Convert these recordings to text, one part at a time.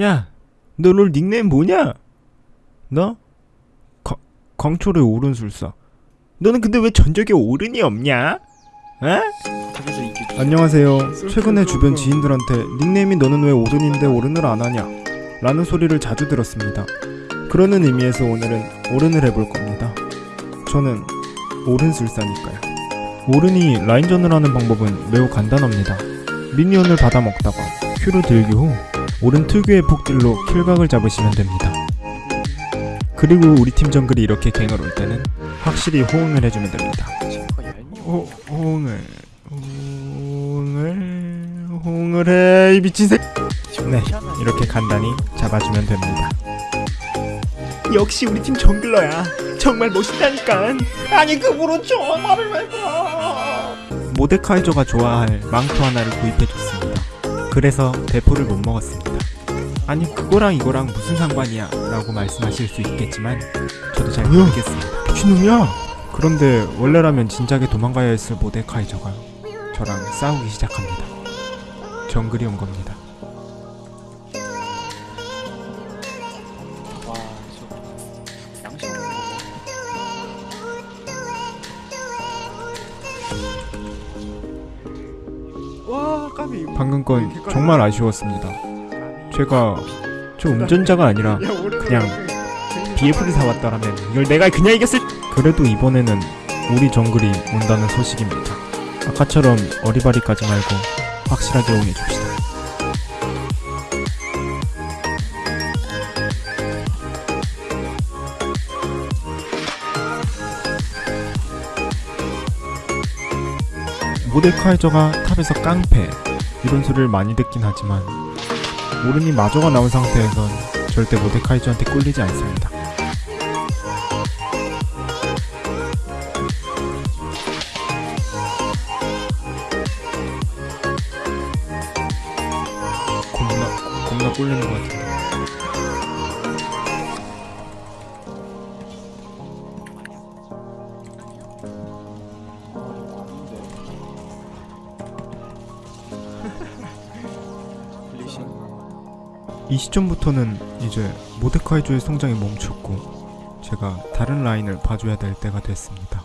야, 너 롤 닉네임 뭐냐? 너? 거, 광초의 오른술사. 너는 근데 왜 전적에 오른이 없냐? 에? 안녕하세요. 최근에 주변 지인들한테 닉네임이 너는 왜 오른인데 오른을 안 하냐? 라는 소리를 자주 들었습니다. 그러는 의미에서 오늘은 오른을 해볼 겁니다. 저는 오른술사니까요. 오른이 라인전을 하는 방법은 매우 간단합니다. 미니언을 받아 먹다가 Q를 들기 후 오른 특유의 폭딜로 킬각을 잡으시면 됩니다. 그리고 우리 팀 정글이 이렇게 갱을 올 때는 확실히 호응을 해주면 됩니다. 호, 호응을 호응을 호응을 해 이 미친 새. 네 이렇게 간단히 잡아주면 됩니다. 역시 우리 팀 정글러야. 정말 멋있다니까. 아니 그으로 저 말을 왜 봐. 모데카이저가 좋아할 망토 하나를 구입해줬습니다. 그래서 대포를 못 먹었습니다. 아니 그거랑 이거랑 무슨 상관이야 라고 말씀하실 수 있겠지만 저도 잘 뭐야? 모르겠습니다. 미친놈이야? 그런데 원래라면 진작에 도망가야 했을 모데카이저가 저랑 싸우기 시작합니다. 정글이 온 겁니다. 방금 건 정말 아쉬웠습니다. 제가 저 운전자가 아니라 그냥 BF를 사왔더라면 이걸 내가 그냥 이겼을 그래도 이번에는 우리 정글이 온다는 소식입니다. 아까처럼 어리바리 까지 말고 확실하게 응해줍시다. 모데카이저가 탑에서 깡패 이런 소리를 많이 듣긴 하지만 오른이 마저가 나온 상태에선 절대 모데카이저한테 꿀리지 않습니다. 겁나 겁나 꿀리는 것 같은데. 이 시점부터는 이제 모데카이저의 성장이 멈췄고 제가 다른 라인을 봐줘야 될 때가 됐습니다.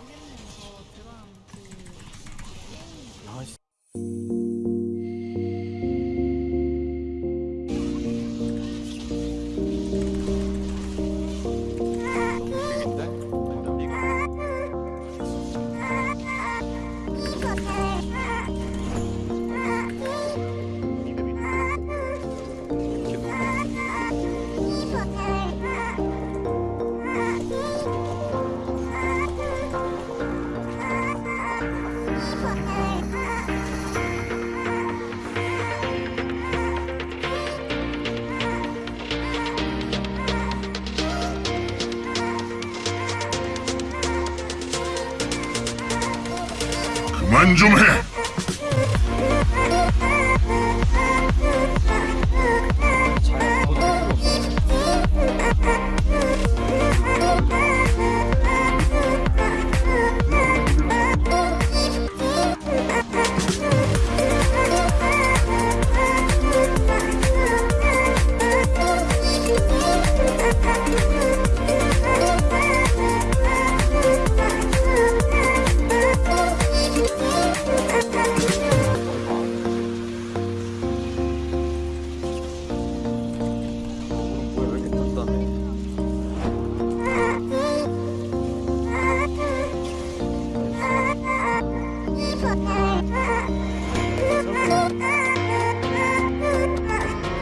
그만 좀 해.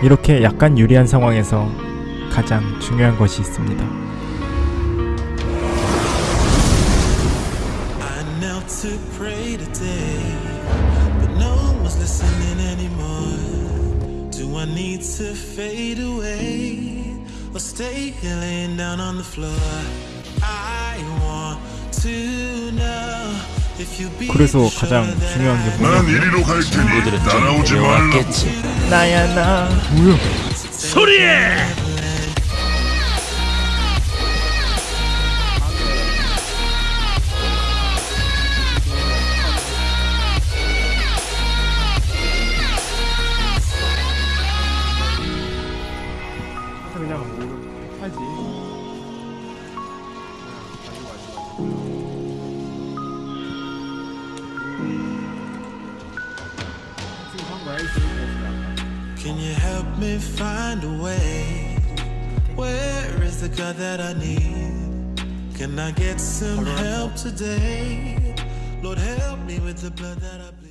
이렇게 약간 유리한 상황에서 가장 중요한 것이 있습니다. 그래서 가장 중요한 게 I 난 뭐냐면 이리로 갈 테니 따라오지 말라. 나야 나 뭐야 처음부터 그냥 모르 하지. Can you help me find a way? Where is the God that I need? Can I get some help today? Lord, help me with the blood that I bleed.